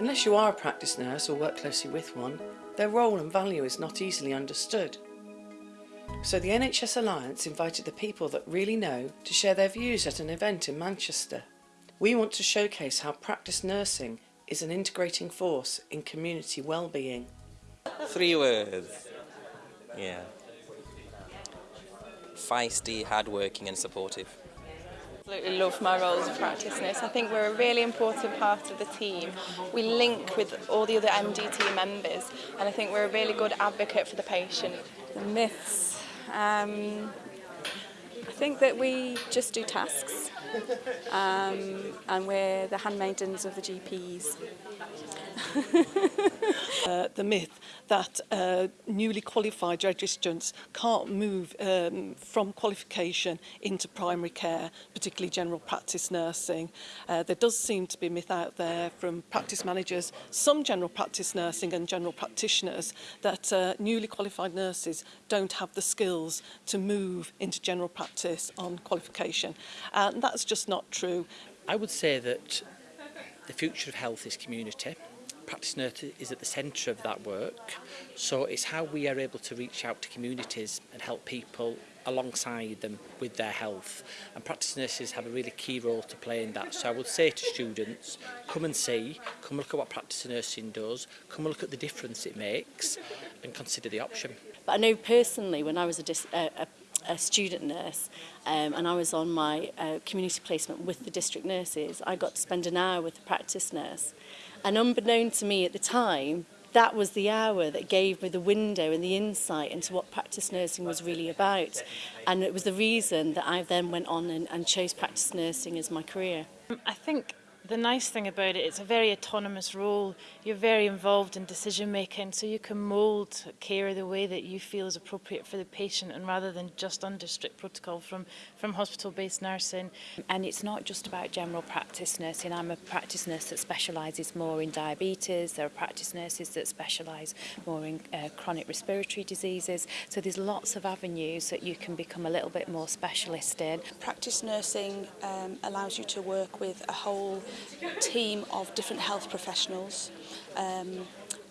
Unless you are a practice nurse or work closely with one, their role and value is not easily understood. So the NHS Alliance invited the people that really know to share their views at an event in Manchester. We want to showcase how practice nursing is an integrating force in community well-being. Three words. Yeah. Feisty, hard-working and supportive. absolutely love my role as a practice nurse. I think we're a really important part of the team. We link with all the other MDT members and I think we're a really good advocate for the patient. The myths. Um, I think that we just do tasks um, and we're the handmaidens of the GPs. uh, the myth that uh, newly qualified registrants can't move um, from qualification into primary care, particularly general practice nursing. Uh, there does seem to be a myth out there from practice managers, some general practice nursing and general practitioners, that uh, newly qualified nurses don't have the skills to move into general practice on qualification. And that's just not true. I would say that the future of health is community practitioner is at the centre of that work. So it's how we are able to reach out to communities and help people alongside them with their health. And practice nurses have a really key role to play in that. So I would say to students, come and see, come look at what practice nursing does, come look at the difference it makes and consider the option. But I know personally when I was a, dis a, a a student nurse um, and I was on my uh, community placement with the district nurses. I got to spend an hour with a practice nurse And unbeknown to me at the time, that was the hour that gave me the window and the insight into what practice nursing was really about. And it was the reason that I then went on and, and chose practice nursing as my career. I think the nice thing about it, it's a very autonomous role. You're very involved in decision making, so you can mould care the way that you feel is appropriate for the patient and rather than just under strict protocol from, from hospital-based nursing. And it's not just about general practice nursing. I'm a practice nurse that specialises more in diabetes. There are practice nurses that specialise more in uh, chronic respiratory diseases. So there's lots of avenues that you can become a little bit more specialist in. Practice nursing um, allows you to work with a whole team of different health professionals um,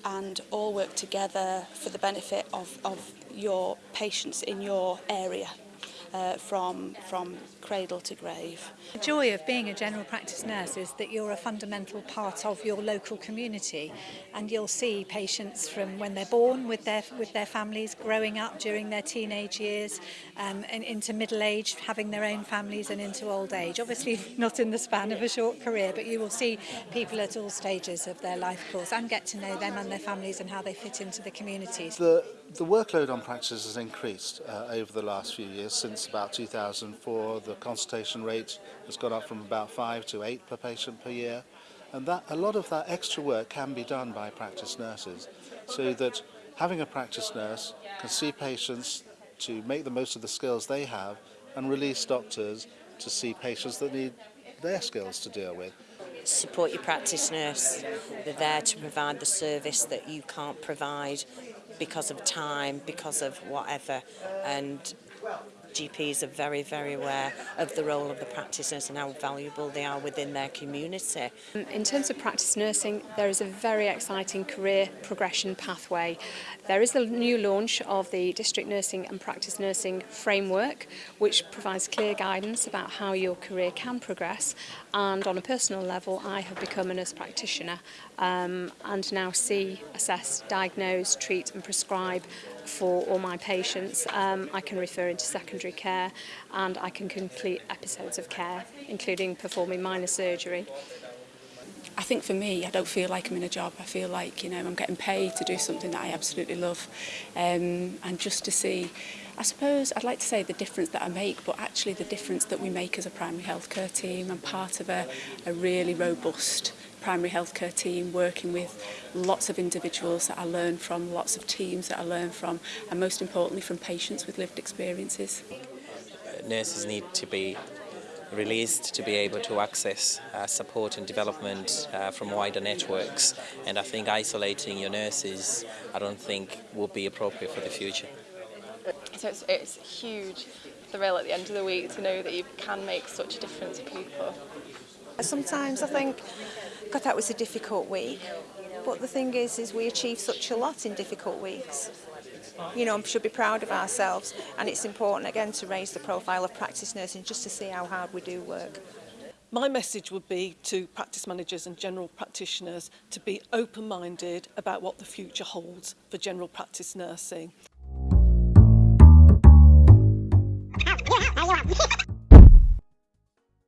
and all work together for the benefit of, of your patients in your area uh, from, from cradle to grave. The joy of being a general practice nurse is that you're a fundamental part of your local community and you'll see patients from when they're born with their, with their families, growing up during their teenage years um, and into middle age, having their own families and into old age. Obviously not in the span of a short career, but you will see people at all stages of their life course and get to know them and their families and how they fit into the communities. The, the workload on practices has increased uh, over the last few years since since about 2004. The consultation rate has gone up from about five to eight per patient per year. And that, a lot of that extra work can be done by practice nurses. So that having a practice nurse can see patients to make the most of the skills they have and release doctors to see patients that need their skills to deal with. Support your practice nurse. They're there to provide the service that you can't provide because of time, because of whatever. And GPs are very, very aware of the role of the practice nurse and how valuable they are within their community. Um, in terms of practice nursing, there is a very exciting career progression pathway. There is the new launch of the District Nursing and Practice Nursing Framework, which provides clear guidance about how your career can progress. And on a personal level, I have become a nurse practitioner um, and now see, assess, diagnose, treat and prescribe for all my patients. Um, I can refer into secondary care and I can complete episodes of care, including performing minor surgery. I think for me, I don't feel like I'm in a job. I feel like, you know, I'm getting paid to do something that I absolutely love. Um, and just to see, I suppose I'd like to say the difference that I make, but actually the difference that we make as a primary healthcare team. I'm part of a, a really robust primary healthcare team working with lots of individuals that I learn from, lots of teams that I learn from, and most importantly from patients with lived experiences. Nurses need to be released to be able to access uh, support and development uh, from wider networks and I think isolating your nurses I don't think will be appropriate for the future. So it's, it's huge thrill at the end of the week to know that you can make such a difference to people. Sometimes I think, God, that was a difficult week. But the thing is, is we achieve such a lot in difficult weeks. You know, we should be proud of ourselves. And it's important, again, to raise the profile of practice nursing just to see how hard we do work. My message would be to practice managers and general practitioners to be open-minded about what the future holds for general practice nursing.